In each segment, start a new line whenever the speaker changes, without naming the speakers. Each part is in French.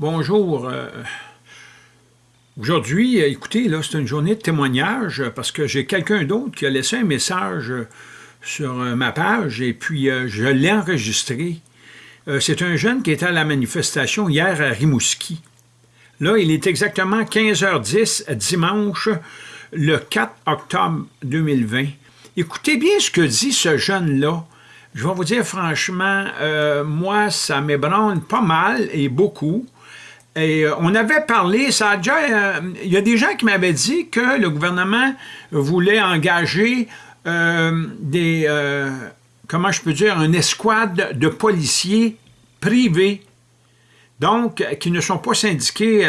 Bonjour. euh, Aujourd'hui, euh, écoutez, là, c'est une journée de témoignage euh, parce que j'ai quelqu'un d'autre qui a laissé un message sur ma page et puis je l'ai enregistré. C'est un jeune qui était à la manifestation hier à Rimouski. Là, il est exactement 15h10 dimanche, le 4 octobre 2020. Écoutez bien ce que dit ce jeune-là. Je vais vous dire franchement, moi, ça m'ébranle pas mal et beaucoup. Et euh, on avait parlé, ça a déjà, euh, il y a des gens qui m'avaient dit que le gouvernement voulait engager euh, des, comment je peux dire, une escouade de policiers privés, donc qui ne sont pas syndiqués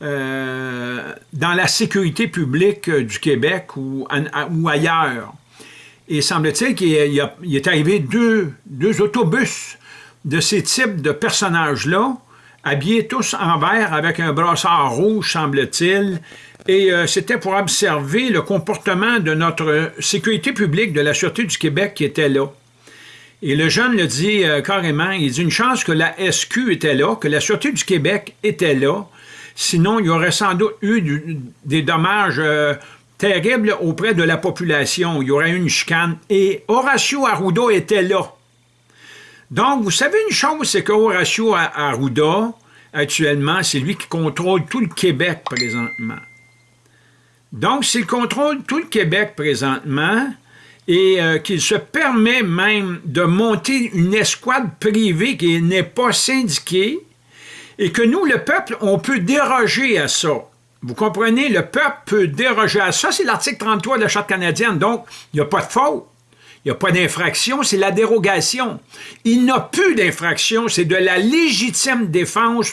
dans la sécurité publique du Québec ou, ou ailleurs. Et semble-t-il qu'il est arrivé deux, deux autobus de ces types de personnages-là, habillés tous en vert avec un brassard rouge, semble-t-il. Et euh, c'était pour observer le comportement de notre sécurité publique, de la Sûreté du Québec qui était là. Et le jeune le dit euh, carrément, il dit une chance que la SQ était là, que la Sûreté du Québec était là, sinon il y aurait sans doute eu des dommages euh, terribles auprès de la population, il y aurait eu une chicane. Et Horacio Arruda était là. Donc, vous savez une chose, c'est que Horacio Arruda, actuellement, c'est lui qui contrôle tout le Québec présentement. Donc, s'il contrôle tout le Québec présentement et euh, qu'il se permet même de monter une escouade privée qui n'est pas syndiquée et que nous, le peuple, on peut déroger à ça. Vous comprenez? Le peuple peut déroger à ça. C'est l'article 33 de la Charte canadienne. Donc, il n'y a pas de faute. Il n'y a pas d'infraction, c'est la dérogation. Il n'a plus d'infraction, c'est de la légitime défense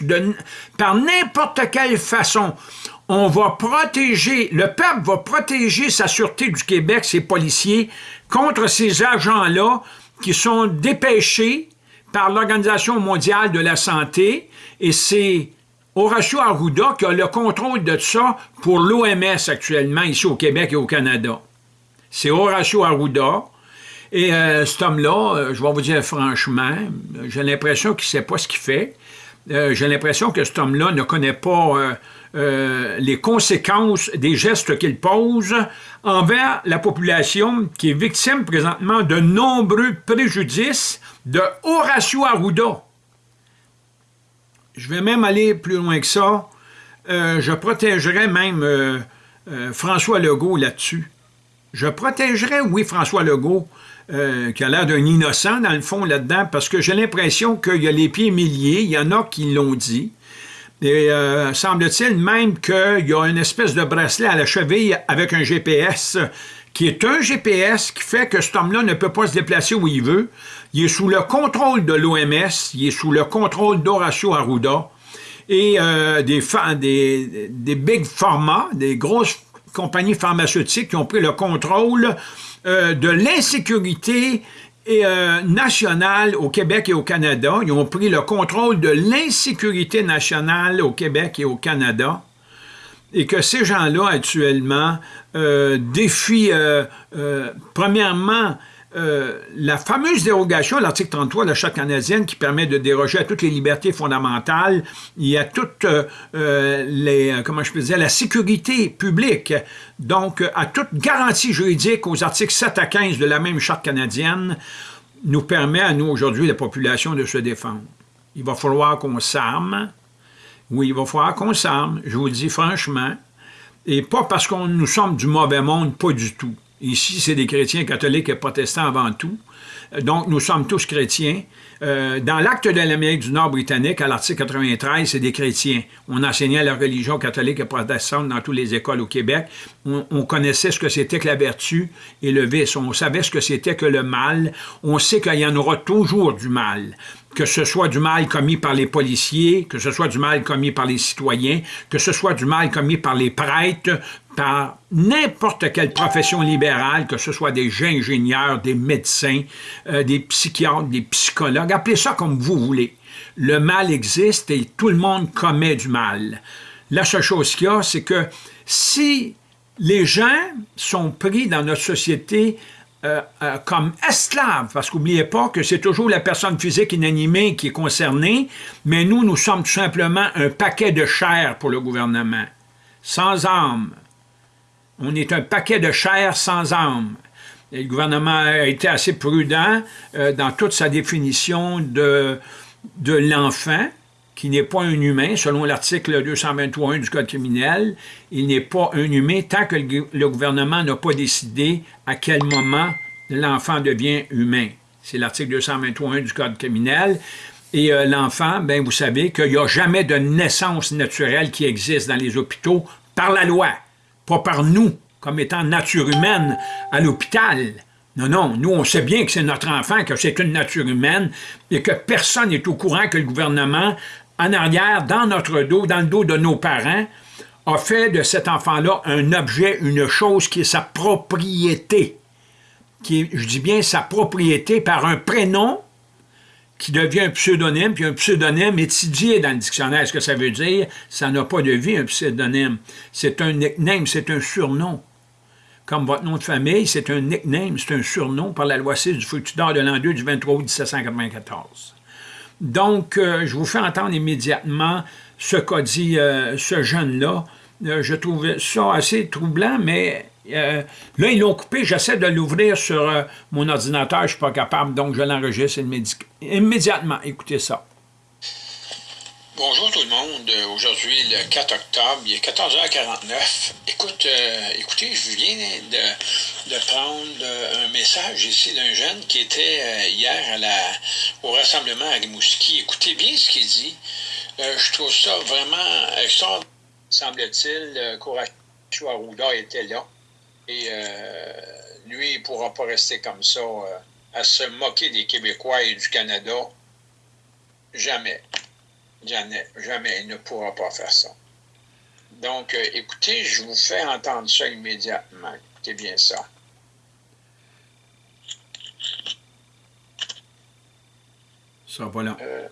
par n'importe quelle façon. On va protéger, le peuple va protéger sa sûreté du Québec, ses policiers, contre ces agents-là qui sont dépêchés par l'Organisation mondiale de la santé et c'est Horacio Arruda qui a le contrôle de ça pour l'OMS actuellement ici au Québec et au Canada. C'est Horacio Arruda. Et euh, cet homme-là, euh, je vais vous dire franchement, j'ai l'impression qu'il ne sait pas ce qu'il fait. Euh, j'ai l'impression que cet homme-là ne connaît pas les conséquences des gestes qu'il pose envers la population qui est victime présentement de nombreux préjudices de Horacio Arruda. Je vais même aller plus loin que ça. Je protégerai même François Legault là-dessus. Je protégerais, oui, François Legault, euh, qui a l'air d'un innocent, dans le fond, là-dedans, parce que j'ai l'impression qu'il y a les pieds milliers, il y en a qui l'ont dit. Et euh, semble-t-il même qu'il y a une espèce de bracelet à la cheville avec un GPS, qui est un GPS qui fait que cet homme-là ne peut pas se déplacer où il veut. Il est sous le contrôle de l'OMS, il est sous le contrôle d'Horacio Arruda et euh, des, des, big pharma, des grosses compagnies pharmaceutiques qui ont pris le contrôle euh, de l'insécurité euh, nationale au Québec et au Canada. Ils ont pris le contrôle de l'insécurité nationale au Québec et au Canada et que ces gens-là, actuellement, euh, défient, premièrement, euh, la fameuse dérogation l'article 33 de la Charte canadienne qui permet de déroger à toutes les libertés fondamentales et à toute euh, euh, les, la sécurité publique, donc à toute garantie juridique aux articles 7 à 15 de la même Charte canadienne, nous permet à nous aujourd'hui, la population, de se défendre. Il va falloir qu'on s'arme, oui, il va falloir qu'on s'arme, je vous le dis franchement, et pas parce qu'on nous sommes du mauvais monde, pas du tout. Ici, c'est des chrétiens catholiques et protestants avant tout. Donc, nous sommes tous chrétiens. Euh, dans l'acte de l'Amérique du Nord britannique, à l'article 93, c'est des chrétiens. On enseignait la religion catholique et protestante dans toutes les écoles au Québec. On, on connaissait ce que c'était que la vertu et le vice. On savait ce que c'était que le mal. On sait qu'il y en aura toujours du mal que ce soit du mal commis par les policiers, que ce soit du mal commis par les citoyens, que ce soit du mal commis par les prêtres, par n'importe quelle profession libérale, que ce soit des ingénieurs, des médecins, euh, des psychiatres, des psychologues, appelez ça comme vous voulez. Le mal existe et tout le monde commet du mal. La seule chose qu'il y a, c'est que si les gens sont pris dans notre société euh, euh, comme esclaves, parce qu'oubliez pas que c'est toujours la personne physique inanimée qui est concernée, mais nous, nous sommes tout simplement un paquet de chair pour le gouvernement, sans âme. On est un paquet de chair sans âme. Et le gouvernement a été assez prudent euh, dans toute sa définition de, de l'enfant, qui n'est pas un humain, selon l'article 221 du Code criminel, il n'est pas un humain tant que le gouvernement n'a pas décidé à quel moment l'enfant devient humain. C'est l'article 221 du Code criminel. Et euh, l'enfant, ben vous savez qu'il n'y a jamais de naissance naturelle qui existe dans les hôpitaux par la loi, pas par nous, comme étant nature humaine à l'hôpital. Non, non, nous, on sait bien que c'est notre enfant, que c'est une nature humaine, et que personne n'est au courant que le gouvernement en arrière, dans notre dos, dans le dos de nos parents, a fait de cet enfant-là un objet, une chose qui est sa propriété. Qui est, je dis bien sa propriété par un prénom qui devient un pseudonyme, puis un pseudonyme étudié dans le dictionnaire. Ce que ça veut dire, ça n'a pas de vie, un pseudonyme? C'est un nickname, c'est un surnom. Comme votre nom de famille, c'est un nickname, c'est un surnom par la loi 6 du Fructidor de l'an 2 du 23 août 1794. Donc, euh, je vous fais entendre immédiatement ce qu'a dit euh, ce jeune-là. Euh, je trouve ça assez troublant, mais là, ils l'ont coupé. J'essaie de l'ouvrir sur mon ordinateur. Je ne suis pas capable, donc je l'enregistre immédiatement. Écoutez ça.
Bonjour tout le monde. Aujourd'hui, le 4 octobre, il est 14h49. Écoute, euh, écoutez, je viens de, prendre euh, un message ici d'un jeune qui était euh, hier au rassemblement à Rimouski. Écoutez bien ce qu'il dit. je trouve ça vraiment extraordinaire. Semble-t-il, Courage Arruda était là. Et lui, il ne pourra pas rester comme ça, à se moquer des Québécois et du Canada. Jamais. Jamais, jamais, il ne pourra pas faire ça. Donc, euh, écoutez, je vous fais entendre ça immédiatement. Écoutez bien ça.
Ça va là. Euh,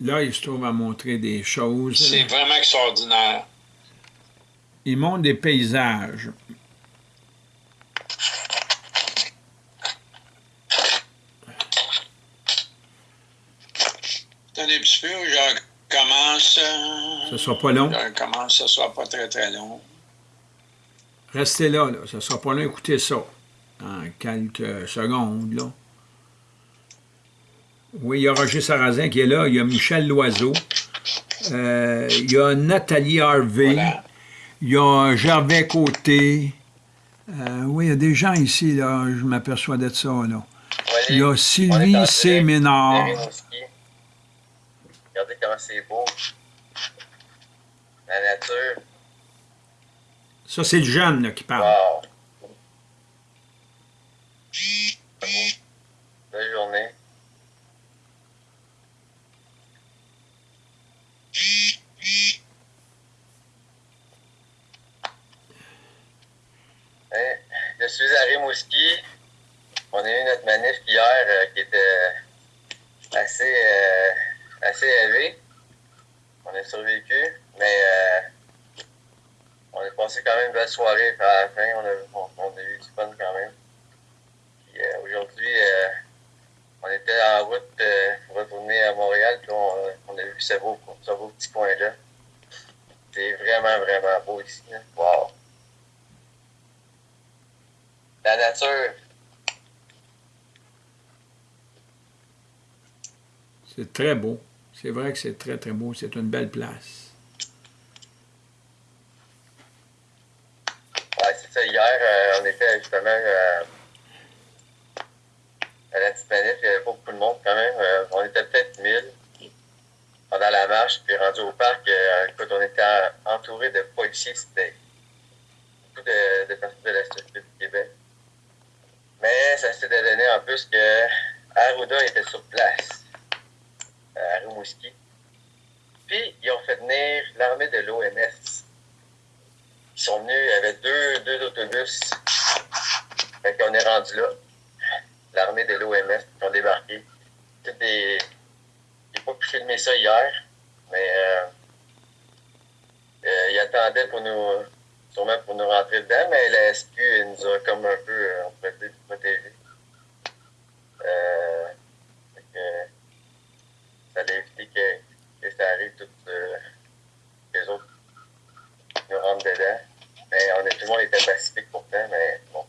Là, il se trouve à montrer des choses.
C'est vraiment extraordinaire.
Il montre des paysages.
Attendez un petit peu, je commence.
Ça sera pas long.
Je commence, ça sera pas très très long.
Restez là, là. Ça sera pas long. Écoutez ça. En quelques secondes, là. Oui, il y a Roger Sarrazin qui est là, il y a Michel Loiseau, euh, il y a Nathalie Harvey, il y a Gervais Côté. Euh, oui, il y a des gens ici, là, je m'aperçois d'être ça, là. il y a Sylvie C. Ménard.
Regardez comment c'est beau. La nature.
Ça, c'est le jeune là, qui parle.
Wow. Belle journée. Je suis à Rimouski. On a eu notre manif hier euh, qui était assez, euh, assez élevé. On a survécu, mais euh, on a passé quand même une belle soirée à la fin. On a, on, a eu du fun quand même. Aujourd'hui, on était en route pour retourner à Montréal, puis on, a vu ce beau, ce beau petit coin-là. C'est vraiment, vraiment beau ici. Wow! La nature.
C'est très beau. C'est vrai que c'est très, très beau. C'est une belle place.
Ouais, c'est ça. Hier, euh, on était justement euh, à la petite manif. Il y avait pas beaucoup de monde quand même. Euh, on était peut-être 1000 pendant la marche. Puis rendu au parc, écoute, on était entouré de policiers. C'était beaucoup de, de personnes de la société du Québec. Mais ça s'est donné en plus que Arruda était sur place, à Rimouski. Puis, ils ont fait venir l'armée de l'OMS. Ils sont venus, avait deux, deux autobus. Fait qu'on est rendu là. L'armée de l'OMS qui ont débarqué. Tout des. J'ai pas pu filmer ça hier, mais euh, euh, ils attendaient pour nous. Sûrement pour nous rentrer dedans, mais la SQ elle nous a comme un peu euh, protégés. Euh, ça allait éviter que, que ça arrive tout euh, les autres nous rentrent dedans. Mais on est, tout le monde était pacifique pourtant, mais bon.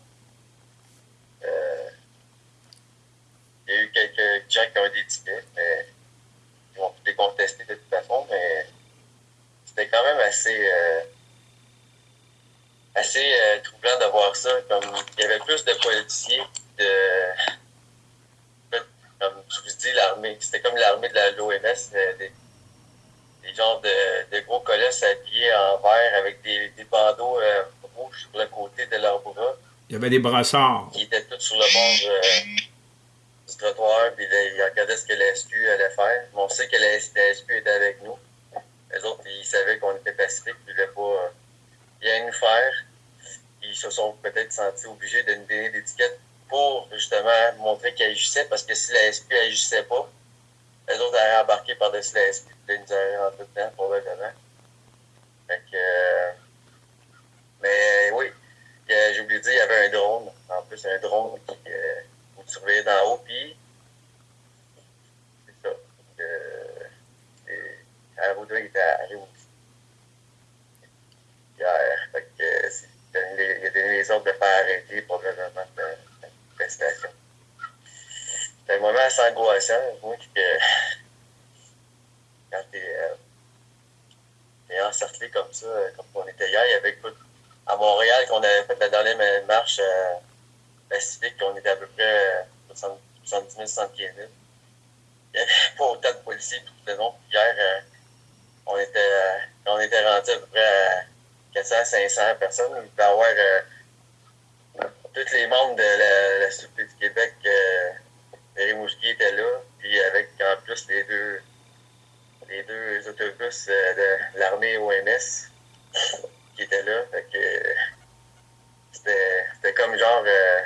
Euh, il y a eu quelques gens qui ont des tickets, mais ils vont les contester de toute façon, mais c'était quand même assez euh, assez euh, troublant de voir ça. Comme il y avait plus de policiers de comme je vous dis, l'armée. C'était comme l'armée de l'OMS, euh, des, des genres de, de gros colosses habillés en vert avec des, des bandeaux euh, rouges sur le côté de leurs bras
Il y avait des brassards.
qui étaient tous sur le bord euh, du trottoir, puis là, ils regardaient ce que la SQ allait faire. Mais on sait que la, la SQ était avec nous. Les autres, ils savaient qu'on était pacifiques, ils ne voulaient pas rien nous faire. Ils se sont peut-être sentis obligés de nous donner tickets pour justement montrer qu'ils agissaient, parce que si la SQ agissait pas, les autres allaient embarquer par-dessus la là, ils nous auraient rentré dedans, probablement. Fait que. euh, mais oui, euh, j'ai oublié de dire, il y avait un drone. En plus, un drone qui euh, vous surveillait d'en haut, puis c'est ça. Euh, et Arruda, il était arrivé aussi. Hier. Fait que euh, c'est- il a donné les- il a donné les ordres de faire arrêter probablement la manifestation. C'était un moment assez angoissant, moi, que quand t'es euh, encerclé comme ça, euh, comme on était hier, il y avait à Montréal, qu'on avait fait la dernière ma- marche euh, pacifique, on était à peu près euh, 70 000, 75 000. Il n'y avait pas autant de policiers tout le long. Hier, euh, on était, euh, était rendu à peu près à 400, 500 personnes. Il devait avoir euh, tous les membres de la, la Sûreté du Québec. Euh, Rimouski était là, puis avec en plus les deux, les deux autobus de l'armée OMS qui étaient là. Fait que c'était c'était comme genre euh,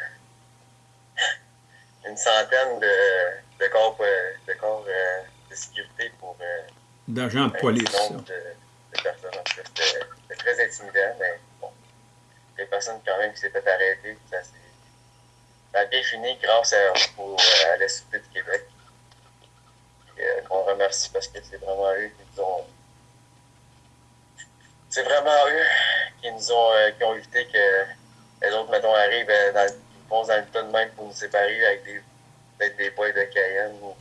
une centaine de, de corps, euh, de, corps euh, de sécurité pour euh,
D'agents de police.
personnes. C'était très intimidant, mais bon. Les personnes quand même qui s'est fait arrêter, ça, ça a bien fini grâce à, au- à la Sûreté du Québec. Puis, euh, qu'on remercie parce que c'est vraiment eux qui nous ont. C'est vraiment eux qui nous ont, euh, qui ont évité que les autres, mettons, arrivent euh, dans, ils foncent dans le tas de même pour nous séparer avec des, peut-être des boîtes de Cayenne ou,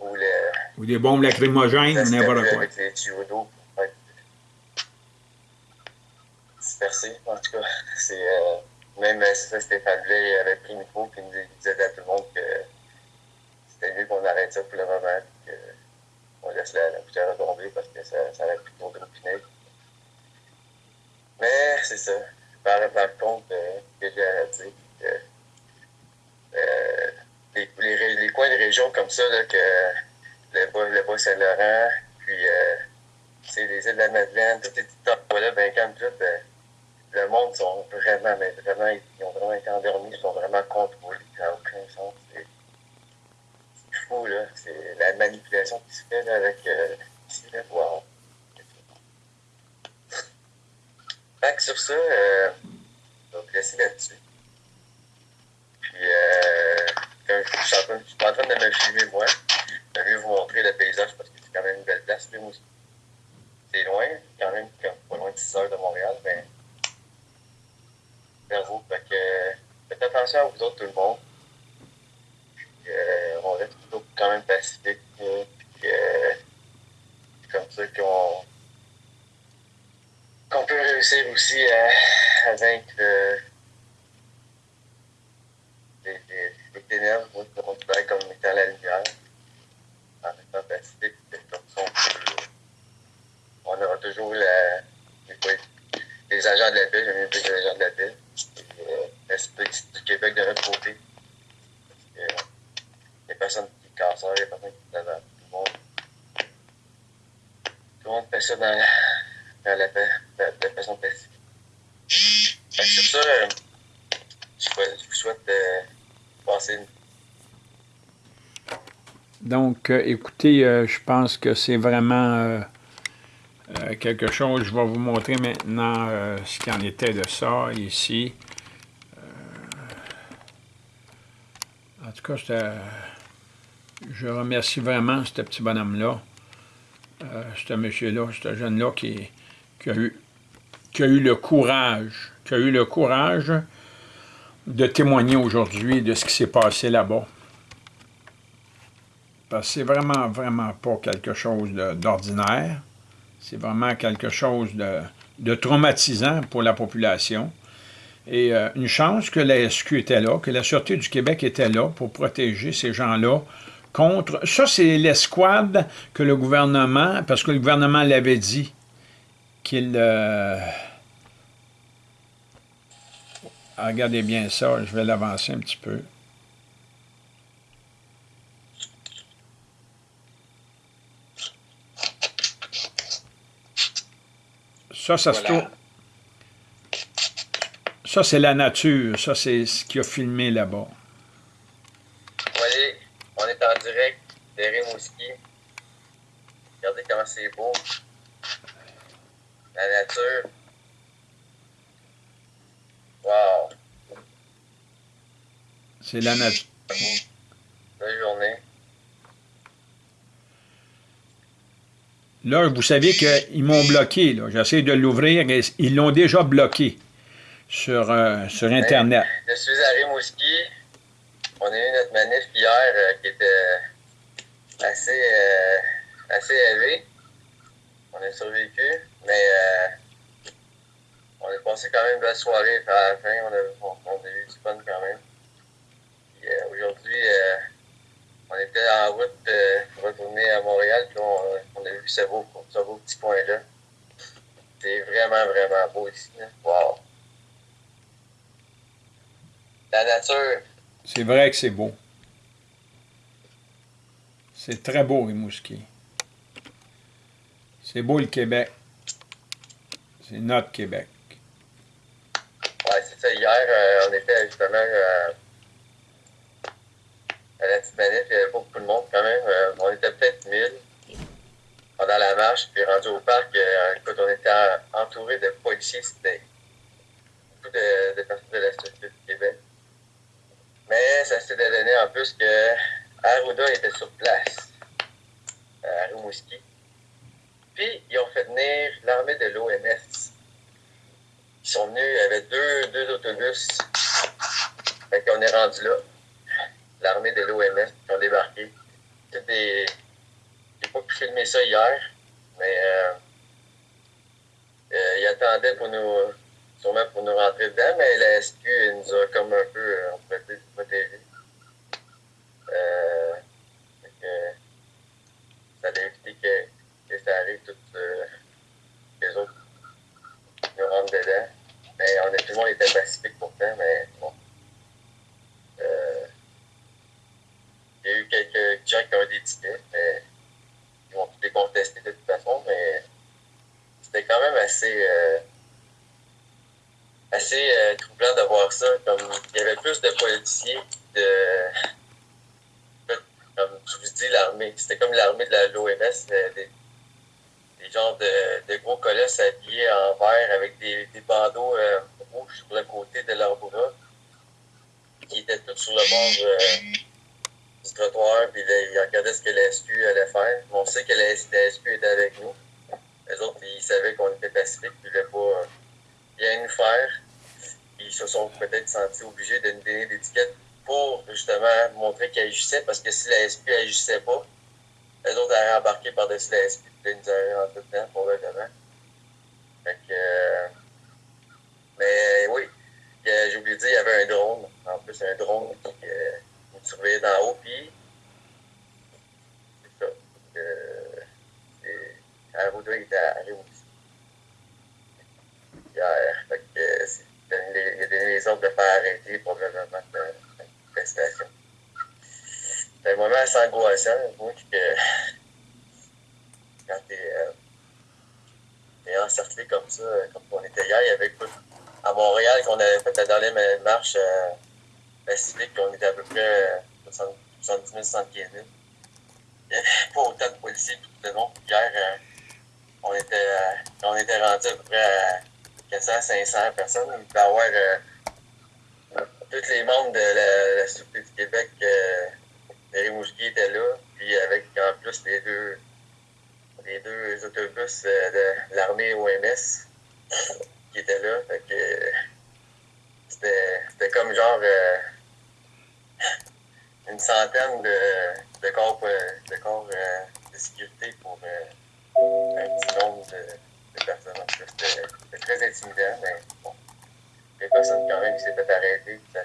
ou le,
Ou des bombes lacrymogènes, ou n'importe quoi.
avec les tuyaux d'eau pour faire disperser. En tout cas, c'est euh, même c'est ça, Stéphane Blais avait pris le micro et nous- disait à tout le monde que c'était mieux qu'on arrête ça pour le moment qu'on laisse la, la poussière retomber parce que ça, ça tourner au final. Mais c'est ça. Par, contre, euh, que j'ai dire, que euh, les, les, coins de région comme ça, là, que le le bas Saint-Laurent, puis euh, c'est les îles de la Madeleine, toutes ces petites endroits-là, ben quand tout, euh, le monde sont vraiment, mais vraiment, ils ont vraiment été endormis, ils sont vraiment contrôlés, ça n'a aucun sens. Fou, là. C'est la manipulation qui se fait là, avec euh, wow. Fait que sur ça, euh, je vais vous laisser là-dessus. Puis, euh, je suis en train, de me filmer, moi, je vais vous montrer le paysage parce que c'est quand même une belle place, aussi. C'est loin, quand même, pas loin de 6 heures de Montréal, mais. Fait que faites attention à vous autres, tout le monde. Euh, pacifique. euh, euh, comme ça qu'on qu'on peut réussir aussi à, vaincre euh, les, ténèbres, me considère comme étant la lumière. En étant pacifique, comme ça, on, on aura toujours les, les agents de la paix, j'aime bien les agents de la paix, et euh, du Québec de notre côté. Parce que, les personnes cassent, les personnes qui sont tout le monde. Tout le monde fait ça dans, quand la paix, de façon pacifique. Fait sur ça, euh, je vous souhaite de passer une
donc, euh, écoutez, euh, je pense que c'est vraiment quelque chose. Je vais vous montrer maintenant ce qu'il en était de ça ici. en tout cas, je remercie vraiment ce petit bonhomme-là, ce monsieur-là, ce jeune-là qui, qui, a eu, qui a eu le courage, qui a eu le courage de témoigner aujourd'hui de ce qui s'est passé là-bas. Parce que c'est vraiment, vraiment pas quelque chose d'ordinaire. C'est vraiment quelque chose de, traumatisant pour la population. Et euh, une chance que la SQ était là, que la Sûreté du Québec était là pour protéger ces gens-là contre... Ça, c'est l'escouade que le gouvernement, parce que le gouvernement l'avait dit, qu'il... Euh, ah, regardez bien ça, je vais l'avancer un petit peu. Ça, ça se trouve... Ça, c'est la nature. Ça, c'est ce qu'il a filmé là-bas.
voyez, on est en direct de Rimouski. Regardez comment c'est beau. La nature. Wow.
C'est la nature.
Belle journée.
Là, vous savez qu'ils m'ont bloqué. J'essaie de l'ouvrir ils l'ont déjà bloqué sur, euh, sur Internet.
je suis à Rimouski. On a eu notre manif hier euh, qui était assez, euh, assez élevée. On a survécu, mais on a passé quand même une belle soirée. À la fin, on a, on a eu du fun quand même. Aujourd'hui, on était en route pour retourner à Montréal, puis on, a vu ce beau, beau petit coin-là. C'est vraiment, vraiment beau ici. La nature.
C'est vrai que c'est beau. C'est très beau, Rimouski. C'est beau le Québec. C'est notre Québec.
Ouais, c'est ça. Hier, euh, on était justement euh, à la petite manif. Il y avait pas beaucoup de monde quand même. Euh, on était peut-être 1000 pendant la marche. Puis rendu au parc, écoute, on était entouré de policiers. Beaucoup de, personnes de la société du Québec. Mais ça s'est donné en plus que Arruda était sur place, à. Puis, ils ont fait venir l'armée de l'OMS. Ils sont venus, avait deux, deux autobus. Fait qu'on est rendu là. L'armée de l'OMS qui ont débarqué. J'ai pas pu filmer ça hier, mais euh, euh, ils attendaient pour nous sûrement pour nous rentrer dedans, mais la SQ nous a comme un peu, euh, on peut protégés. Euh, ça a évité que, ça arrive toutes euh, les autres nous rentrent dedans. Mais on a, tout le monde était pacifique pourtant, mais bon. Il y a eu quelques gens qui ont des tickets, mais ils vont les contester de toute façon, mais c'était quand même assez. Euh, assez euh, troublant de voir ça. Comme il y avait plus de policiers de. Comme je vous dis, l'armée. C'était comme l'armée de l'OMS, des, des genres de, gros colosses habillés en vert avec des, bandeaux euh, rouges sur le côté de leurs bras, qui étaient tous sur le bord euh, du trottoir, puis ils regardaient ce que la SQ allait faire. On sait que la, SQ était avec nous. Les autres, ils savaient qu'on était pacifique, puis ils ne voulaient pas bien nous faire ils se sont peut-être sentis obligés de nous donner des tickets pour justement montrer qu'ils agissaient, parce que si la SP n'agissait pas, les autres allaient embarquer par-dessus la SP et nous auraient rentré dedans, probablement. Fait que. Euh, mais oui, j'ai oublié de dire, il y avait un drone. En plus, un drone qui euh, nous surveillait d'en haut, puis. C'est ça. Euh, Arruda était aussi. Hier. Fait que c'est il a donné les ordres de faire arrêter probablement la manifestation. Un moment assez angoissant, moi, que quand t'es. Euh, encerclé comme ça, comme on était hier. Il y avait à Montréal qu'on avait fait la dernière marche euh, pacifique, on était à peu près 70 000, 75 000. Il n'y avait pas autant de policiers tout le long. Hier, euh, on, était, euh, on était rendu à peu près à 400, 500 personnes. Il avoir tous les membres de la, la du Québec. Euh, Rimouski était là, puis avec en plus les deux, les deux autobus de l'armée OMS qui étaient là. Fait c'était comme genre euh, une centaine de, de corps, euh, de, corps euh, de sécurité pour un petit nombre de, personnes. C'était très intimidant, mais bon. Les personnes quand même qui s'étaient arrêtées. Ça,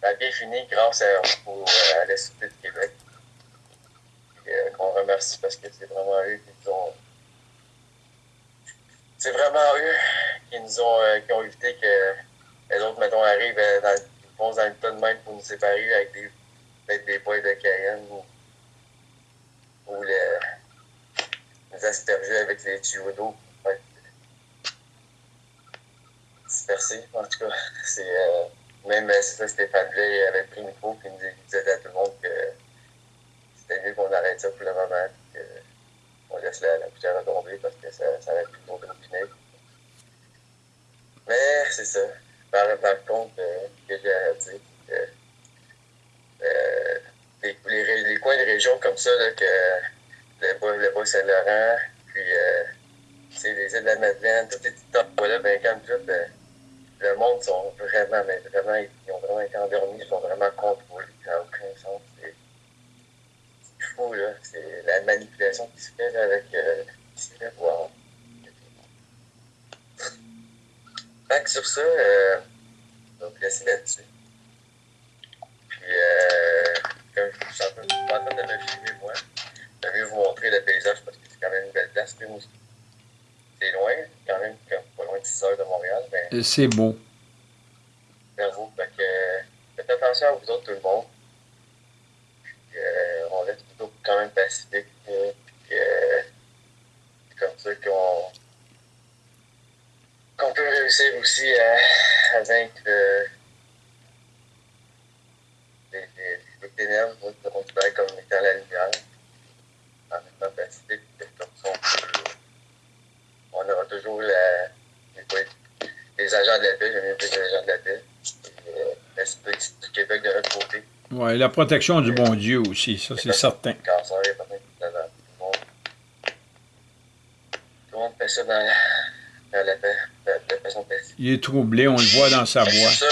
ça, a bien fini grâce à, à la Sûreté du Québec. Qu'on remercie parce que c'est vraiment eux qui nous ont c'est vraiment eux qui nous ont, euh, qui ont évité que les autres, mettons, arrivent euh, dans, vont dans le tas de même pour nous séparer avec des, peut-être des poils de Cayenne ou, ou les, nous asperger avec les tuyaux d'eau. Ouais. Dispersés, en tout cas. C'est, euh, même c'est ça, Stéphane Veil avait pris le micro et nous disait à tout le monde que c'était mieux qu'on arrête ça pour le moment. Que, on laisse la, la poussière tomber parce que ça, ça va plus de vinaigre. Mais c'est ça. Par, par contre, euh, que j'ai à dire, que, euh, les, les, coins de région comme ça, là, que le bas, le bas Saint-Laurent, puis euh, les îles de la Madeleine, toutes les petites là, ben, comme tout, ben, le monde sont vraiment, mais vraiment, ils ont vraiment été endormis, ils sont vraiment contrôlés, ça n'a aucun sens fou, là. C'est la manipulation qui se fait avec euh, voir. Fait que sur ça, euh, on va vous laisser là-dessus. Puis, euh, comme je suis en de me filmer, moi, je vais vous montrer le paysage parce que c'est quand même une belle place. C'est loin, quand même, pas loin de 6 heures de Montréal. Mais...
C'est beau.
Vous. Fait que, faites attention à vous autres, tout le monde. Euh, on reste plutôt quand même pacifique. Euh, c'est comme ça qu'on qu'on peut réussir aussi à, à vaincre euh, les, les, les ténèbres, on considère comme étant la lumière. En étant pacifique, comme ça on, peut, on aura toujours la, les, les agents de la paix, j'aime bien les agents de la paix, et l'esprit du Québec de notre côté.
Oui, la protection du bon Dieu aussi, ça c'est certain.
Tout le monde fait ça dans la, la, la, façon paisible.
Il est troublé, on le voit dans sa voix.
C'est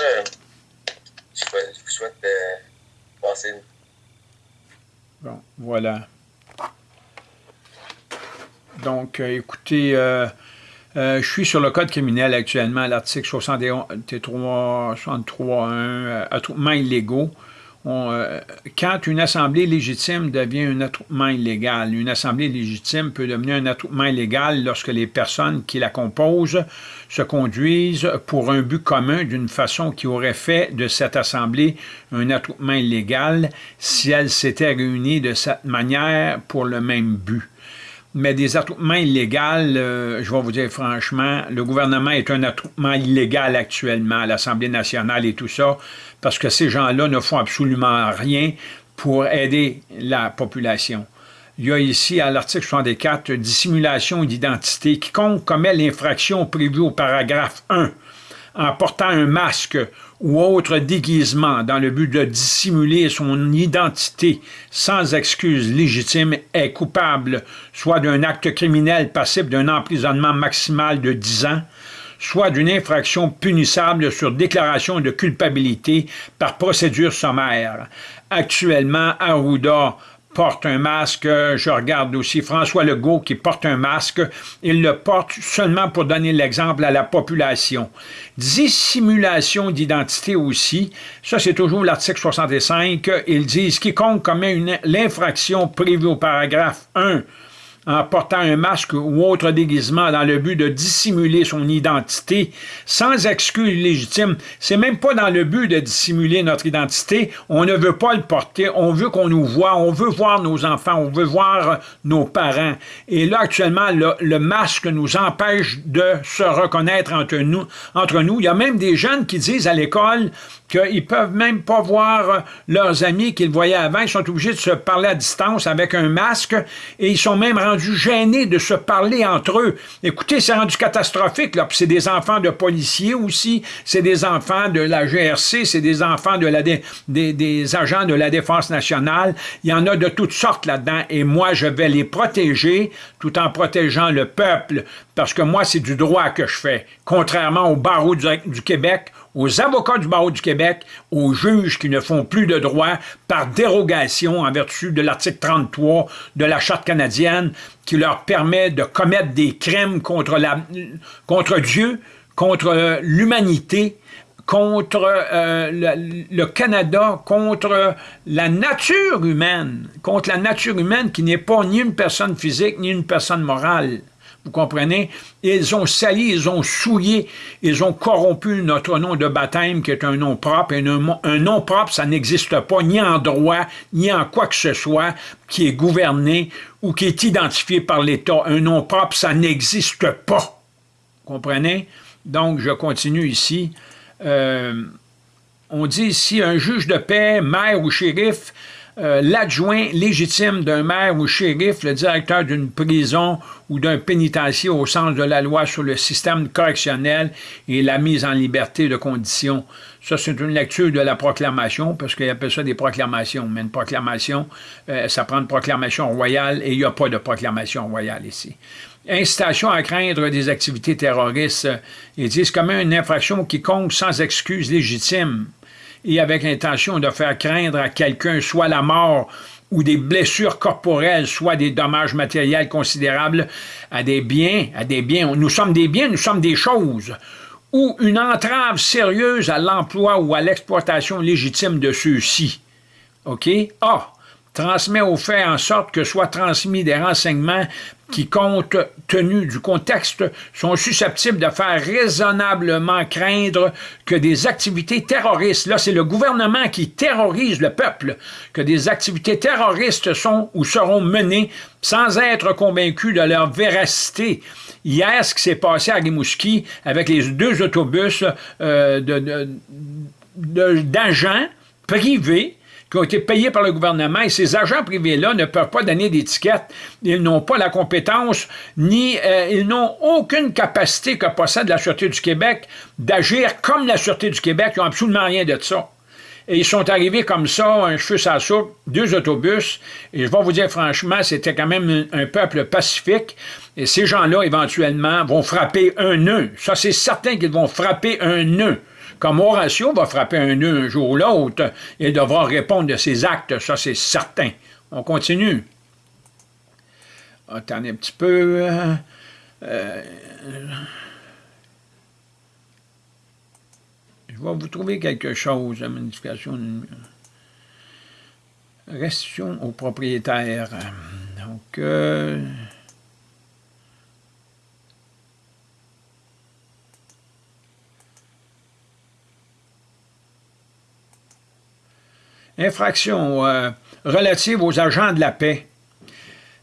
ça, je vous souhaite euh, passer une...
Bon, voilà. Donc, euh, écoutez, euh, euh, je suis sur le code criminel actuellement, l'article 63.1, attroupements illégaux. Euh, quand une assemblée légitime devient un attroupement illégal, une assemblée légitime peut devenir un attroupement illégal lorsque les personnes qui la composent se conduisent pour un but commun d'une façon qui aurait fait de cette assemblée un attroupement illégal si elle s'était réunie de cette manière pour le même but mais des attroupements illégaux, euh, je vais vous dire franchement, le gouvernement est un attroupement illégal actuellement, l'Assemblée nationale et tout ça, parce que ces gens-là ne font absolument rien pour aider la population. Il y a ici, à l'article 64, dissimulation d'identité. Quiconque commet l'infraction prévue au paragraphe 1 en portant un masque ou autre déguisement dans le but de dissimuler son identité sans excuse légitime est coupable soit d'un acte criminel passible d'un emprisonnement maximal de 10 ans, soit d'une infraction punissable sur déclaration de culpabilité par procédure sommaire. Actuellement, Arruda porte un masque. Je regarde aussi François Legault qui porte un masque. Il le porte seulement pour donner l'exemple à la population. Dissimulation d'identité aussi. Ça, c'est toujours l'article 65. Ils disent quiconque commet l'infraction prévue au paragraphe 1 en portant un masque ou autre déguisement dans le but de dissimuler son identité sans excuse légitime. C'est même pas dans le but de dissimuler notre identité. On ne veut pas le porter. On veut qu'on nous voit. On veut voir nos enfants. On veut voir nos parents. Et là, actuellement, le, masque nous empêche de se reconnaître entre nous, entre nous. Il y a même des jeunes qui disent à l'école qu'ils peuvent même pas voir leurs amis qu'ils voyaient avant. Ils sont obligés de se parler à distance avec un masque et ils sont même rendus gênés de se parler entre eux. Écoutez, c'est rendu catastrophique. là. C'est des enfants de policiers aussi, c'est des enfants de la GRC, c'est des enfants de la des, des agents de la Défense nationale. Il y en a de toutes sortes là-dedans et moi, je vais les protéger tout en protégeant le peuple parce que moi, c'est du droit que je fais, contrairement au barreau du Québec aux avocats du barreau du Québec, aux juges qui ne font plus de droit par dérogation en vertu de l'article 33 de la Charte canadienne qui leur permet de commettre des crimes contre, Dieu, contre l'humanité, contre euh, le, Canada, contre la nature humaine, contre la nature humaine qui n'est pas ni une personne physique ni une personne morale. Vous comprenez? Ils ont sali, ils ont souillé, ils ont corrompu notre nom de baptême qui est un nom propre. Et un, nom propre, ça n'existe pas ni en droit, ni en quoi que ce soit qui est gouverné ou qui est identifié par l'État. Un nom propre, ça n'existe pas. Vous comprenez? Donc, je continue ici. Euh, on dit ici, un juge de paix, maire ou shérif, euh, l'adjoint légitime d'un maire ou shérif, le directeur d'une prison ou d'un pénitencier au sens de la loi sur le système correctionnel et la mise en liberté de conditions. Ça, c'est une lecture de la proclamation, parce qu'ils appellent ça des proclamations. Mais une proclamation, euh, ça prend une proclamation royale et il n'y a pas de proclamation royale ici. Incitation à craindre des activités terroristes. Ils disent comme une infraction quiconque sans excuse légitime et avec l'intention de faire craindre à quelqu'un soit la mort ou des blessures corporelles, soit des dommages matériels considérables à des biens, à des biens. Nous sommes des biens, nous sommes des choses. Ou une entrave sérieuse à l'emploi ou à l'exploitation légitime de ceux-ci. OK? A transmet au fait en sorte que soient transmis des renseignements qui, compte tenu du contexte, sont susceptibles de faire raisonnablement craindre que des activités terroristes, là c'est le gouvernement qui terrorise le peuple, que des activités terroristes sont ou seront menées sans être convaincus de leur véracité. Hier, ce qui s'est passé à Rimouski avec les deux autobus euh, d'agents privés qui ont été payés par le gouvernement et ces agents privés-là ne peuvent pas donner d'étiquette. Ils n'ont pas la compétence, ni euh, ils n'ont aucune capacité que possède la Sûreté du Québec d'agir comme la Sûreté du Québec. Ils n'ont absolument rien de ça. Et ils sont arrivés comme ça, un cheveu à soupe, deux autobus, et je vais vous dire franchement, c'était quand même un, un peuple pacifique, et ces gens-là, éventuellement, vont frapper un nœud. Ça, c'est certain qu'ils vont frapper un nœud. Comme Horatio va frapper un nœud un jour ou l'autre, il devra répondre de ses actes, ça c'est certain. On continue. Attendez un petit peu. Euh, euh, je vais vous trouver quelque chose, la modification. Restitution au propriétaire. Donc, euh, infraction euh, relative aux agents de la paix.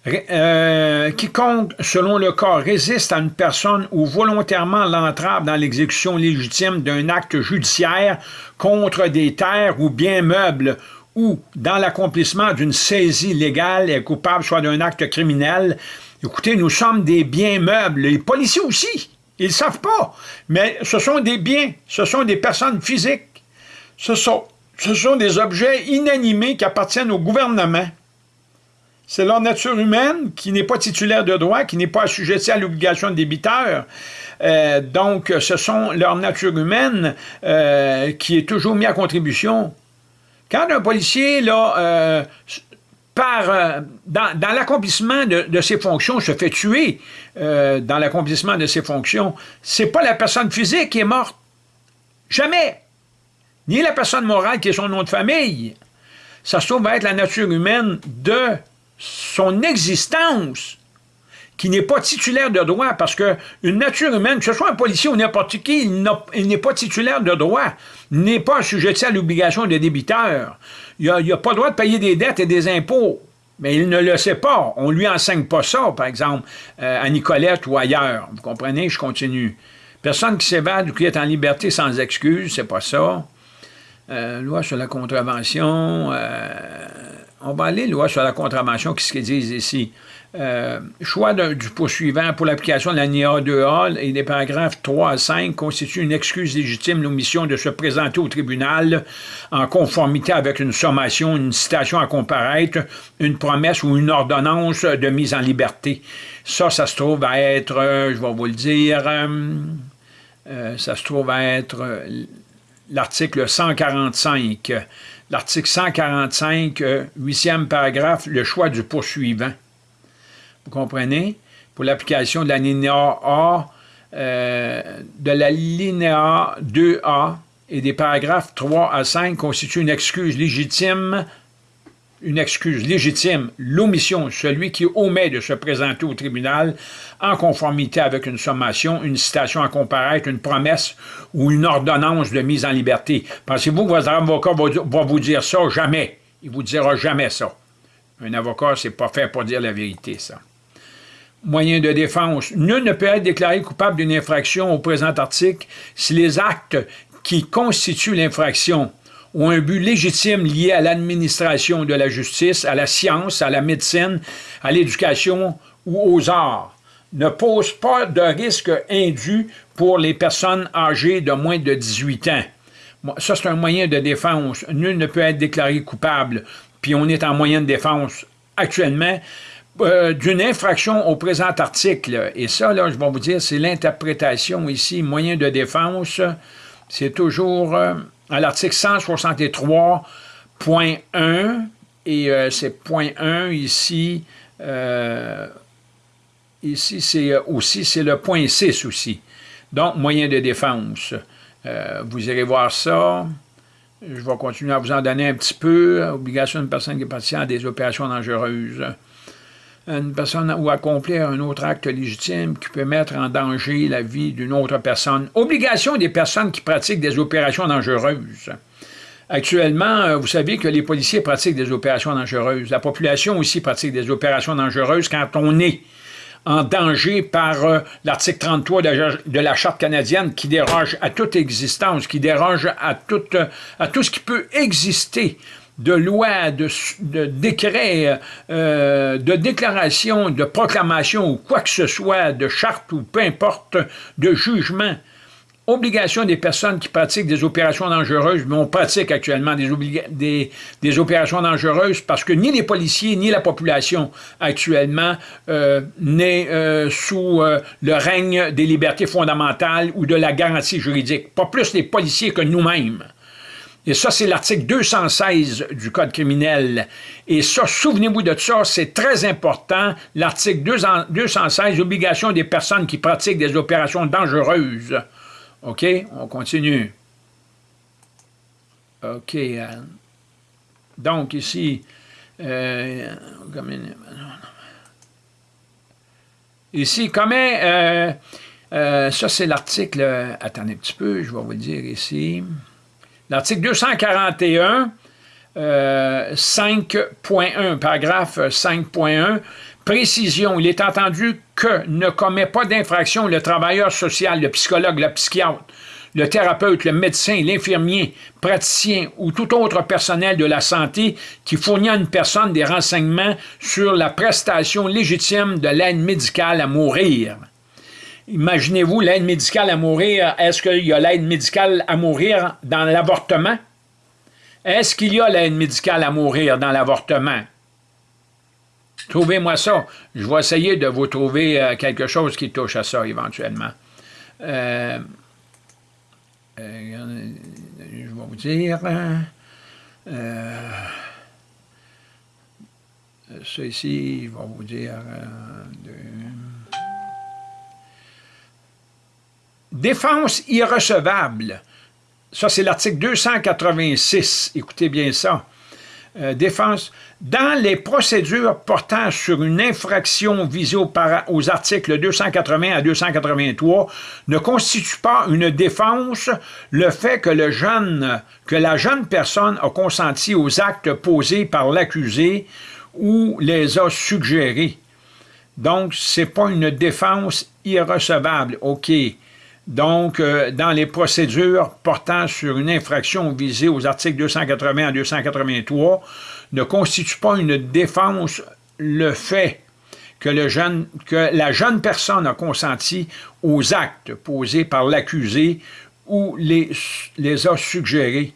Euh, quiconque, selon le cas, résiste à une personne ou volontairement l'entrave dans l'exécution légitime d'un acte judiciaire contre des terres ou biens meubles ou dans l'accomplissement d'une saisie légale est coupable soit d'un acte criminel. Écoutez, nous sommes des biens meubles. Les policiers aussi, ils ne savent pas. Mais ce sont des biens, ce sont des personnes physiques. Ce sont ce sont des objets inanimés qui appartiennent au gouvernement. C'est leur nature humaine qui n'est pas titulaire de droit, qui n'est pas assujettie à l'obligation de débiteur. Euh, donc, ce sont leur nature humaine euh, qui est toujours mise à contribution. Quand un policier, là, euh, par, dans, l'accomplissement de, de, ses fonctions, se fait tuer dans l'accomplissement de ses fonctions, c'est pas la personne physique qui est morte. Jamais ni la personne morale qui est son nom de famille. Ça se trouve être la nature humaine de son existence. qui n'est pas titulaire de droit, parce qu'une nature humaine, que ce soit un policier ou n'importe qui, il n'est pas titulaire de droit, n'est pas assujetti à l'obligation de débiteur. Il n'a pas le droit de payer des dettes et des impôts. Mais il ne le sait pas. On lui enseigne pas ça, par exemple, euh, à Nicolette ou ailleurs. Vous comprenez? Je continue. Personne qui s'évade ou qui est en liberté sans excuse, c'est pas ça. Euh, loi sur la contravention. Euh, on va aller, loi sur la contravention, qu'est-ce qu'ils disent ici? Euh, choix du poursuivant pour l'application de la NIA 2A et des paragraphes 3 à 5 constitue une excuse légitime l'omission de se présenter au tribunal en conformité avec une sommation, une citation à comparaître, une promesse ou une ordonnance de mise en liberté. Ça, ça se trouve à être, je vais vous le dire, ça se trouve à être l'article 145. L'article 145, huitième paragraphe, le choix du poursuivant. Vous comprenez? Pour l'application de la linéa A, euh, de la linéa 2A et des paragraphes 3 à 5 constituent une excuse légitime une excuse légitime, l'omission, celui qui omet de se présenter au tribunal en conformité avec une sommation, une citation à comparaître, une promesse ou une ordonnance de mise en liberté. Pensez-vous que votre avocat va, vous dire ça? Jamais. Il vous dira jamais ça. Un avocat, c'est pas fait pour dire la vérité, ça moyen de défense. Nul ne peut être déclaré coupable d'une infraction au présent article si les actes qui constituent l'infraction ont un but légitime lié à l'administration de la justice, à la science, à la médecine, à l'éducation ou aux arts, ne posent pas de risque indu pour les personnes âgées de moins de 18 ans. Ça, c'est un moyen de défense. Nul ne peut être déclaré coupable, puis on est en moyen de défense actuellement. Euh, d'une infraction au présent article. Et ça, là, je vais vous dire, c'est l'interprétation ici, moyen de défense. C'est toujours euh, à l'article 163.1, et euh, c'est point 1 ici. ici, c'est aussi, c'est le point 6 aussi. Donc, moyen de défense. vous irez voir ça. Je vais continuer à vous en donner un petit peu. Obligation d'une personne qui partie à des opérations dangereuses une personne ou accomplir un autre acte légitime qui peut mettre en danger la vie d'une autre personne. Obligation des personnes qui pratiquent des opérations dangereuses. Actuellement, euh, vous savez que les policiers pratiquent des opérations dangereuses. La population aussi pratique des opérations dangereuses quand on est en danger par euh, l'article 33 de, la Charte canadienne qui déroge à toute existence, qui déroge à tout, à tout ce qui peut exister de loi, de, de décret, euh, de déclaration, de proclamation ou quoi que ce soit, de charte ou peu importe, de jugement. Obligation des personnes qui pratiquent des opérations dangereuses, mais on pratique actuellement des, des, opérations dangereuses parce que ni les policiers ni la population actuellement euh, n'est euh, sous le règne des libertés fondamentales ou de la garantie juridique. Pas plus les policiers que nous-mêmes. Et ça, c'est l'article 216 du Code criminel. Et ça, souvenez-vous de ça, c'est très important. L'article 216, obligation des personnes qui pratiquent des opérations dangereuses. OK? On continue. OK. Donc, ici, euh, ici, comment... Euh, euh, ça, c'est l'article... Attendez un petit peu, je vais vous dire ici. L'article 241, 5.1, paragraphe 5.1, précision, il est entendu que ne commet pas d'infraction le travailleur social, le psychologue, le psychiatre, le thérapeute, le médecin, l'infirmier, praticien ou tout autre personnel de la santé qui fournit à une personne des renseignements sur la prestation légitime de l'aide médicale à mourir. Imaginez-vous l'aide médicale à mourir. Est-ce qu'il y a l'aide médicale à mourir dans l'avortement? Est-ce qu'il y a l'aide médicale à mourir dans l'avortement? Trouvez-moi ça. Je vais essayer de vous trouver euh, quelque chose qui touche à ça éventuellement. Euh, euh, je vais vous dire... ça ici, je vais vous dire... Défense irrecevable. Ça, c'est l'article 286. Écoutez bien ça. euh, défense. Dans les procédures portant sur une infraction visée aux articles 280 à 283, ne constitue pas une défense le fait que, le jeune, que la jeune personne a consenti aux actes posés par l'accusé ou les a suggérés. Donc, ce n'est pas une défense irrecevable. OK. Donc, euh, dans les procédures portant sur une infraction visée aux articles 280 à 283, ne constitue pas une défense le fait que, le jeune, que la jeune personne a consenti aux actes posés par l'accusé ou les, les a suggérés.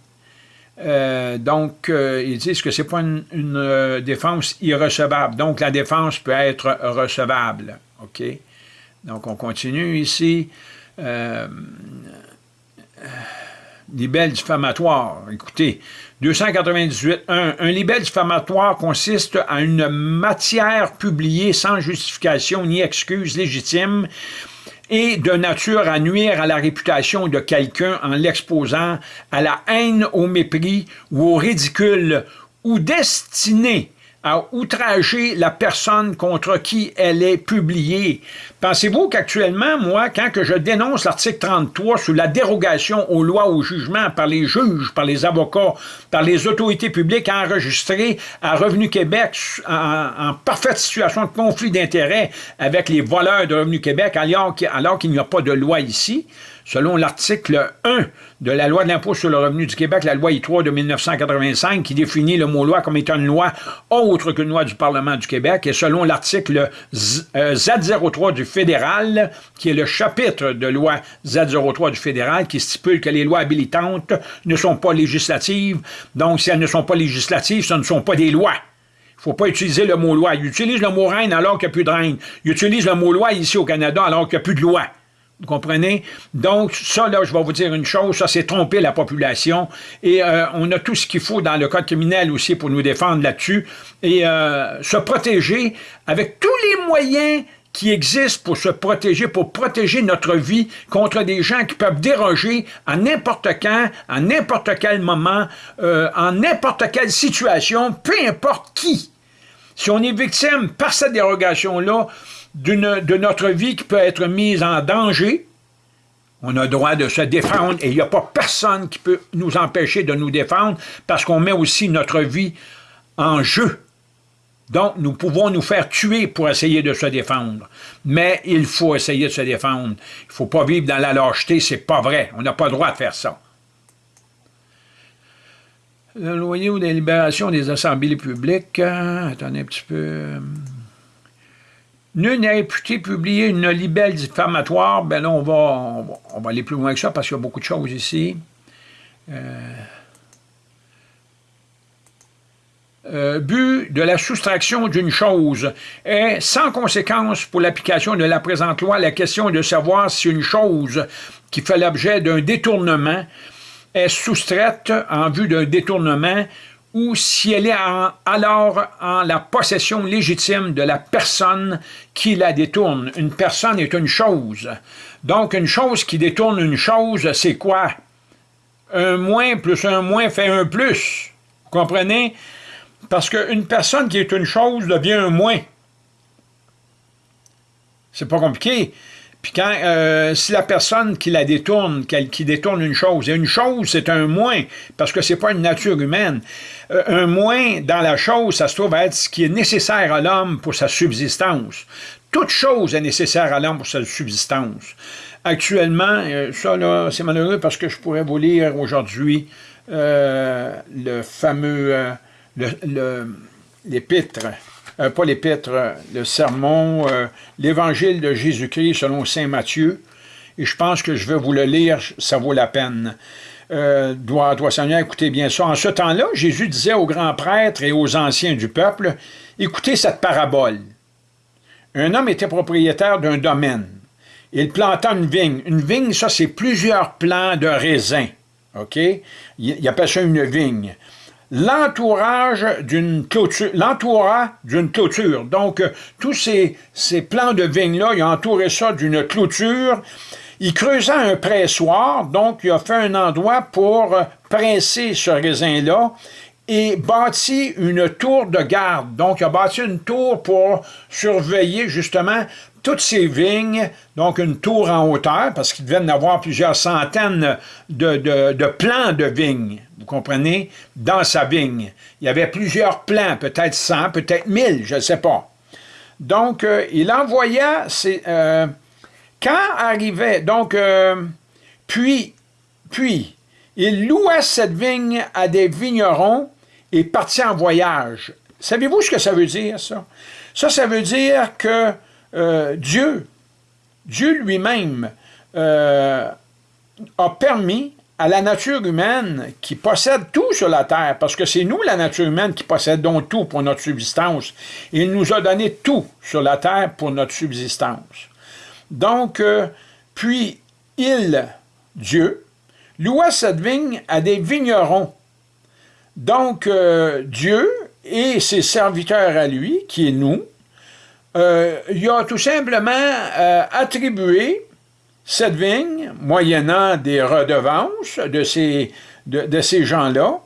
Euh, donc, euh, ils disent que ce n'est pas une, défense irrecevable. Donc, la défense peut être recevable. OK? Donc, on continue ici. Euh, libelle diffamatoire. Écoutez, 298.1. Un libelle diffamatoire consiste à une matière publiée sans justification ni excuse légitime et de nature à nuire à la réputation de quelqu'un en l'exposant à la haine, au mépris ou au ridicule ou destiné à outrager la personne contre qui elle est publiée. Pensez-vous qu'actuellement, moi, quand je dénonce l'article 33 sous la dérogation aux lois, au jugement par les juges, par les avocats, par les autorités publiques enregistrées à Revenu Québec en, parfaite situation de conflit d'intérêts avec les voleurs de Revenu Québec, alors qu'il n'y a pas de loi ici, selon l'article 1 de la loi de l'impôt sur le revenu du Québec, la loi I3 de 1985, qui définit le mot loi comme étant une loi autre qu'une loi du Parlement du Québec, et selon l'article Z03 euh, du fédéral, qui est le chapitre de loi Z03 du fédéral, qui stipule que les lois habilitantes ne sont pas législatives. Donc, si elles ne sont pas législatives, ce ne sont pas des lois. Il ne faut pas utiliser le mot loi. Il utilise le mot reine alors qu'il n'y a plus de reine. Il utilise le mot loi ici au Canada alors qu'il n'y a plus de loi. Vous comprenez? Donc, ça, là, je vais vous dire une chose, ça, c'est tromper la population. Et euh, on a tout ce qu'il faut dans le code criminel aussi pour nous défendre là-dessus. Et euh, se protéger avec tous les moyens qui existent pour se protéger, pour protéger notre vie contre des gens qui peuvent déroger à n'importe quand, à n'importe quel moment, euh, en n'importe quelle situation, peu importe qui. Si on est victime par cette dérogation-là, de notre vie qui peut être mise en danger, on a droit de se défendre et il n'y a pas personne qui peut nous empêcher de nous défendre parce qu'on met aussi notre vie en jeu. Donc, nous pouvons nous faire tuer pour essayer de se défendre. Mais il faut essayer de se défendre. Il ne faut pas vivre dans la lâcheté, c'est pas vrai. On n'a pas le droit de faire ça. Le loyer ou des libérations des assemblées publiques, hein, attendez un petit peu... Nul n'est réputé publier une libelle diffamatoire. Ben là, on va, on va, aller plus loin que ça parce qu'il y a beaucoup de choses ici. Euh, euh, but de la soustraction d'une chose est sans conséquence pour l'application de la présente loi la question de savoir si une chose qui fait l'objet d'un détournement est soustraite en vue d'un détournement ou si elle est alors en la possession légitime de la personne qui la détourne. Une personne est une chose. Donc, une chose qui détourne une chose, c'est quoi? Un moins plus un moins fait un plus. Vous comprenez? Parce qu'une personne qui est une chose devient un moins. C'est pas compliqué. Puis quand, euh, si la personne qui la détourne, qui détourne une chose, et une chose, c'est un moins, parce que c'est pas une nature humaine. Euh, un moins dans la chose, ça se trouve être ce qui est nécessaire à l'homme pour sa subsistance. Toute chose est nécessaire à l'homme pour sa subsistance. Actuellement, euh, ça là, c'est malheureux parce que je pourrais vous lire aujourd'hui le fameux, l'épître l'épître, euh, le sermon, euh, l'évangile de Jésus-Christ selon saint Matthieu. Et je pense que je vais vous le lire, ça vaut la peine. Euh, doit, doit Seigneur, écoutez bien ça. En ce temps-là, Jésus disait aux grands prêtres et aux anciens du peuple, écoutez cette parabole. Un homme était propriétaire d'un domaine. Il planta une vigne. Une vigne, ça, c'est plusieurs plants de raisin. OK? Il, il appelle ça une vigne l'entourage d'une clôture, l'entoura d'une clôture. Donc, euh, tous ces, ces plants de vigne-là, il a entouré ça d'une clôture. Il creusa un pressoir, donc il a fait un endroit pour presser ce raisin-là, et bâtit une tour de garde. Donc, il a bâti une tour pour surveiller justement toutes ces vignes, donc une tour en hauteur, parce qu'il devait en avoir plusieurs centaines de, de, plants de vignes, vous comprenez, dans sa vigne. Il y avait plusieurs plants, peut-être 100, peut-être 1000, je ne sais pas. Donc, euh, il envoya, euh, quand arrivait, donc, euh, puis, puis, il loua cette vigne à des vignerons et partit en voyage. Savez-vous ce que ça veut dire, ça? Ça, ça veut dire que euh, Dieu, Dieu lui-même euh, a permis à la nature humaine qui possède tout sur la terre, parce que c'est nous, la nature humaine, qui possédons tout pour notre subsistance. Il nous a donné tout sur la terre pour notre subsistance. Donc, euh, puis il, Dieu, loua cette vigne à des vignerons. Donc, Dieu et ses serviteurs à lui, qui est nous, euh, il a tout simplement euh, attribué cette vigne, moyennant des redevances de ces, de, ces gens-là,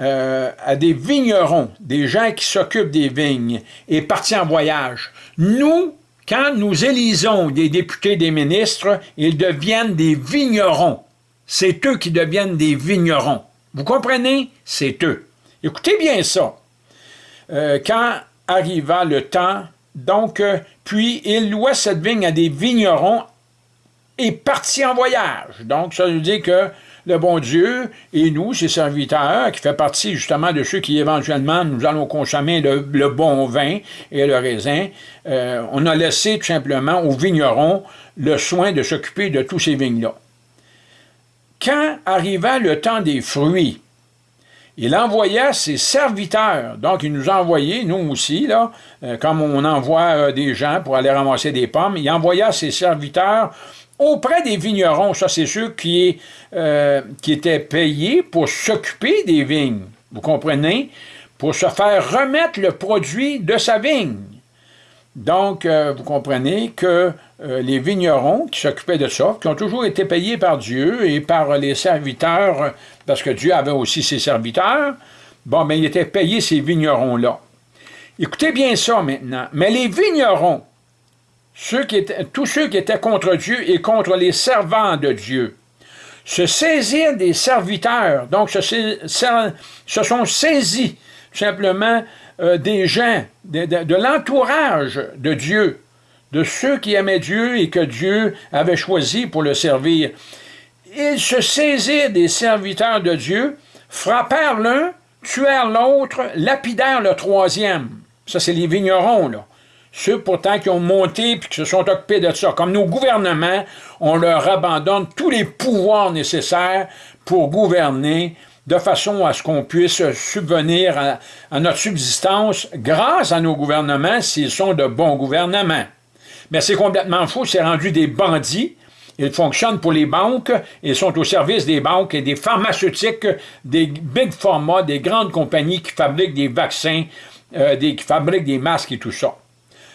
euh, à des vignerons, des gens qui s'occupent des vignes, et partis en voyage. Nous, quand nous élisons des députés, des ministres, ils deviennent des vignerons. C'est eux qui deviennent des vignerons. Vous comprenez? C'est eux. Écoutez bien ça. quand arriva le temps donc, euh, puis il loua cette vigne à des vignerons et partit en voyage. Donc, ça veut dire que le bon Dieu et nous, ses serviteurs, qui fait partie justement de ceux qui éventuellement nous allons consommer le, bon vin et le raisin, euh, on a laissé tout simplement aux vignerons le soin de s'occuper de tous ces vignes-là. Quand arriva le temps des fruits, il envoya ses serviteurs. Donc, il nous a nous aussi, là, euh, comme on envoie euh, des gens pour aller ramasser des pommes, il envoya ses serviteurs auprès des vignerons. Ça, c'est ceux qui, euh, qui étaient payés pour s'occuper des vignes. Vous comprenez? Pour se faire remettre le produit de sa vigne. Donc, vous comprenez que les vignerons qui s'occupaient de ça, qui ont toujours été payés par Dieu et par les serviteurs parce que Dieu avait aussi ses serviteurs, bon, mais il était payé ces vignerons-là. Écoutez bien ça maintenant. Mais les vignerons, tous ceux qui étaient contre Dieu et contre les servants de Dieu, se saisirent des serviteurs, donc se sont saisis simplement euh, des gens, de, de l'entourage de Dieu, de ceux qui aimaient Dieu et que Dieu avait choisi pour le servir. Ils se saisirent des serviteurs de Dieu, frappèrent l'un, tuèrent l'autre, lapidèrent le troisième. Ça, c'est les vignerons, là. Ceux pourtant qui ont monté puis qui se sont occupés de ça. Comme nos gouvernements, on leur abandonne tous les pouvoirs nécessaires pour gouverner de façon à ce qu'on puisse subvenir à, notre subsistance grâce à nos gouvernements s'ils sont de bons gouvernements. Mais c'est complètement faux, c'est rendu des bandits ils fonctionnent pour les banques, ils sont au service des banques et des pharmaceutiques, des big pharma, des grandes compagnies qui fabriquent des vaccins, euh, qui fabriquent des masques et tout ça.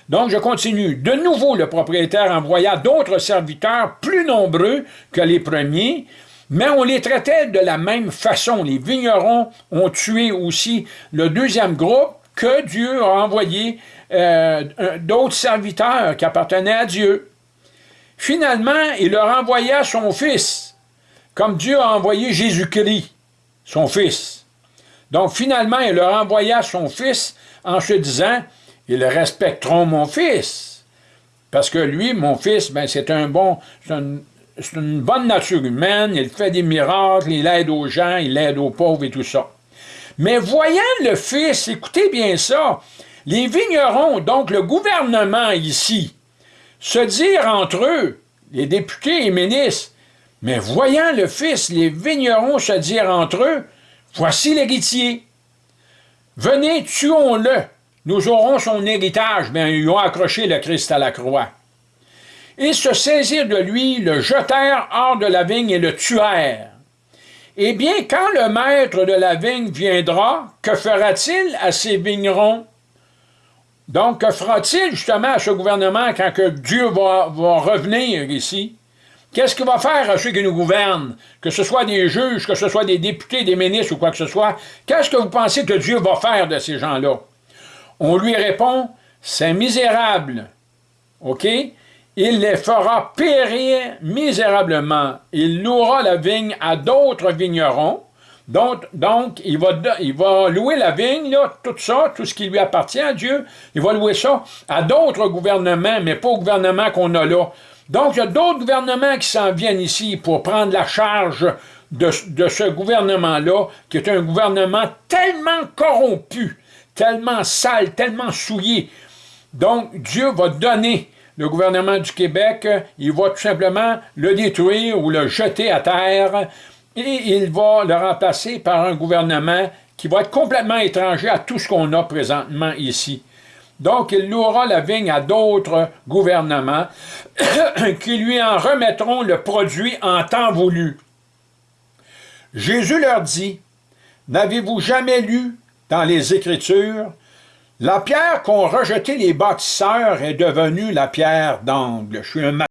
Donc, je continue. De nouveau, le propriétaire envoya d'autres serviteurs plus nombreux que les premiers, mais on les traitait de la même façon. Les vignerons ont tué aussi le deuxième groupe que Dieu a envoyé euh, d'autres serviteurs qui appartenaient à Dieu. Finalement, il leur envoya son Fils, comme Dieu a envoyé Jésus-Christ, son Fils. Donc, finalement, il leur envoya son Fils en se disant, « Ils respecteront mon Fils. » Parce que lui, mon Fils, ben, c'est un bon... C'est une bonne nature humaine, il fait des miracles, il aide aux gens, il aide aux pauvres et tout ça. Mais voyant le Fils, écoutez bien ça, les vignerons, donc le gouvernement ici, se dire entre eux, les députés et ministres, mais voyant le Fils, les vignerons se dire entre eux, voici l'héritier. Venez, tuons-le, nous aurons son héritage. Bien, ils ont accroché le Christ à la croix. Ils se saisirent de lui, le jetèrent hors de la vigne et le tuèrent. Eh bien, quand le maître de la vigne viendra, que fera-t-il à ces vignerons? Donc, que fera-t-il justement à ce gouvernement quand que Dieu va, revenir ici? Qu'est-ce qu'il va faire à ceux qui nous gouvernent? Que ce soit des juges, que ce soit des députés, des ministres ou quoi que ce soit. Qu'est-ce que vous pensez que Dieu va faire de ces gens-là? On lui répond, c'est misérable. OK? Il les fera périr misérablement. Il louera la vigne à d'autres vignerons. Donc, il, va, louer la vigne, là, tout ça, tout ce qui lui appartient à Dieu, il va louer ça à d'autres gouvernements, mais pas au gouvernement qu'on a là. Donc, il y a d'autres gouvernements qui s'en viennent ici pour prendre la charge de, de ce gouvernement-là, qui est un gouvernement tellement corrompu, tellement sale, tellement souillé. Donc, Dieu va donner le gouvernement du Québec, il va tout simplement le détruire ou le jeter à terre, et il va le remplacer par un gouvernement qui va être complètement étranger à tout ce qu'on a présentement ici. Donc, il louera la vigne à d'autres gouvernements qui lui en remettront le produit en temps voulu. Jésus leur dit, « N'avez-vous jamais lu dans les Écritures, la pierre qu'ont rejetée les bâtisseurs est devenue la pierre d'angle. Je suis un